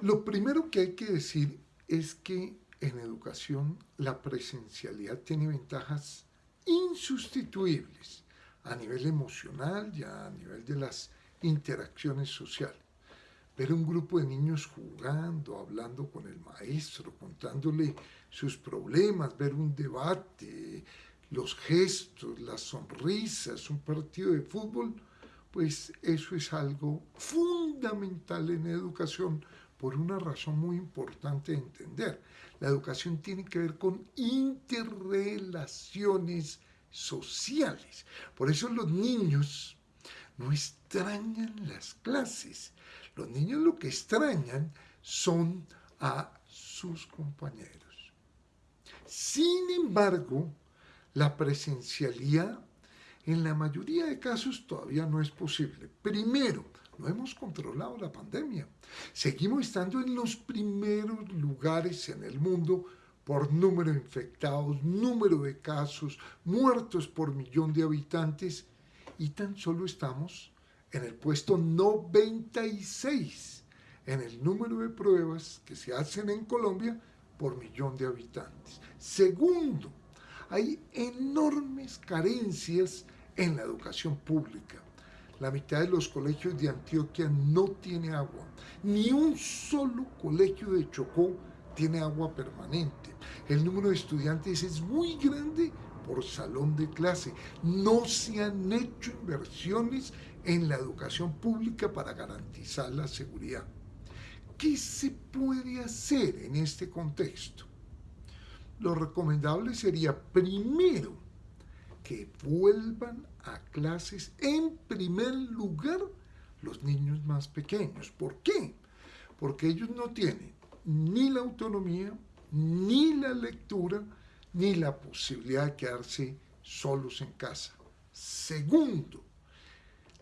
Lo primero que hay que decir es que en educación la presencialidad tiene ventajas insustituibles a nivel emocional y a nivel de las interacciones sociales. Ver un grupo de niños jugando, hablando con el maestro, contándole sus problemas, ver un debate, los gestos, las sonrisas, un partido de fútbol, pues eso es algo fundamental en educación por una razón muy importante de entender. La educación tiene que ver con interrelaciones sociales. Por eso los niños no extrañan las clases. Los niños lo que extrañan son a sus compañeros. Sin embargo, la presencialidad en la mayoría de casos todavía no es posible. Primero, no hemos controlado la pandemia. Seguimos estando en los primeros lugares en el mundo por número de infectados, número de casos, muertos por millón de habitantes y tan solo estamos en el puesto 96 en el número de pruebas que se hacen en Colombia por millón de habitantes. Segundo, hay enormes carencias en la educación pública. La mitad de los colegios de Antioquia no tiene agua. Ni un solo colegio de Chocó tiene agua permanente. El número de estudiantes es muy grande por salón de clase. No se han hecho inversiones en la educación pública para garantizar la seguridad. ¿Qué se puede hacer en este contexto? Lo recomendable sería primero que vuelvan a clases en primer lugar los niños más pequeños. ¿Por qué? Porque ellos no tienen ni la autonomía, ni la lectura, ni la posibilidad de quedarse solos en casa. Segundo,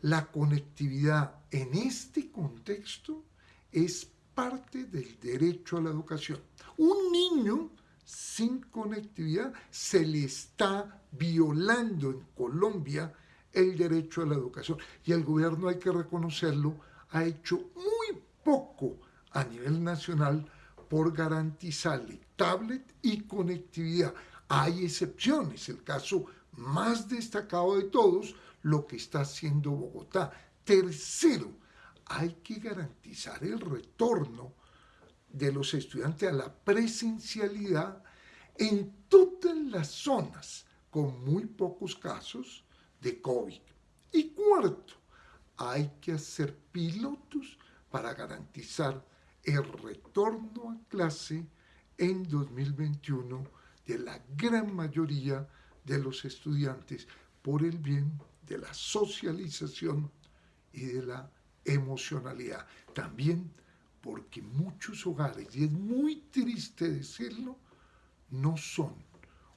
la conectividad en este contexto es parte del derecho a la educación. Un niño sin conectividad se le está violando en Colombia el derecho a la educación. Y el gobierno, hay que reconocerlo, ha hecho muy poco a nivel nacional por garantizarle tablet y conectividad. Hay excepciones, el caso más destacado de todos, lo que está haciendo Bogotá. Tercero, hay que garantizar el retorno de los estudiantes a la presencialidad en todas las zonas con muy pocos casos de COVID. Y cuarto, hay que hacer pilotos para garantizar el retorno a clase en 2021 de la gran mayoría de los estudiantes por el bien de la socialización y de la emocionalidad. También porque muchos hogares, y es muy triste decirlo, no son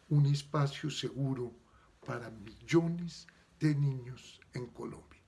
un espacio seguro para millones de niños en Colombia.